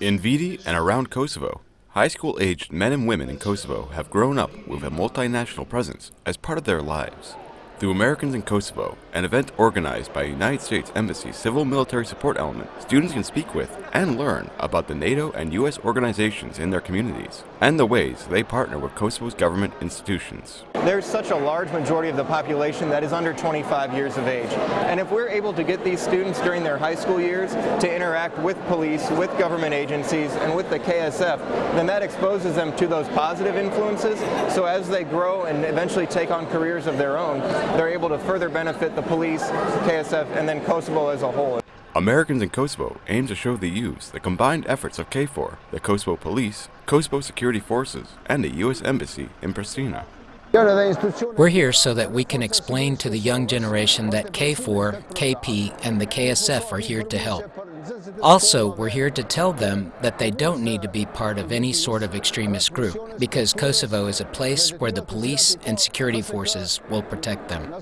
In Viti and around Kosovo, high school-aged men and women in Kosovo have grown up with a multinational presence as part of their lives. Through Americans in Kosovo, an event organized by United States Embassy Civil Military Support Element, students can speak with and learn about the NATO and U.S. organizations in their communities and the ways they partner with Kosovo's government institutions. There's such a large majority of the population that is under 25 years of age. And if we're able to get these students during their high school years to interact with police, with government agencies, and with the KSF, then that exposes them to those positive influences. So as they grow and eventually take on careers of their own, they're able to further benefit the police, KSF, and then Kosovo as a whole. Americans in Kosovo aim to show the youth the combined efforts of KFOR, the Kosovo Police, Kosovo Security Forces, and the U.S. Embassy in Pristina. We're here so that we can explain to the young generation that KFOR, KP, and the KSF are here to help. Also, we're here to tell them that they don't need to be part of any sort of extremist group, because Kosovo is a place where the police and security forces will protect them.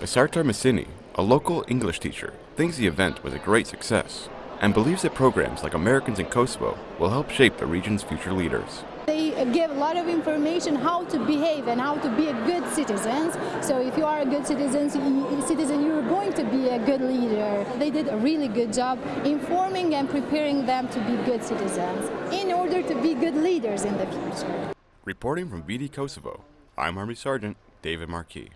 Basartar Messini, a local English teacher, thinks the event was a great success and believes that programs like Americans in Kosovo will help shape the region's future leaders. They give a lot of information how to behave and how to be a good citizen. So if you are a good citizen, citizen, you're going be a good leader. They did a really good job informing and preparing them to be good citizens in order to be good leaders in the future. Reporting from Viti, Kosovo, I'm Army Sergeant David Marquis.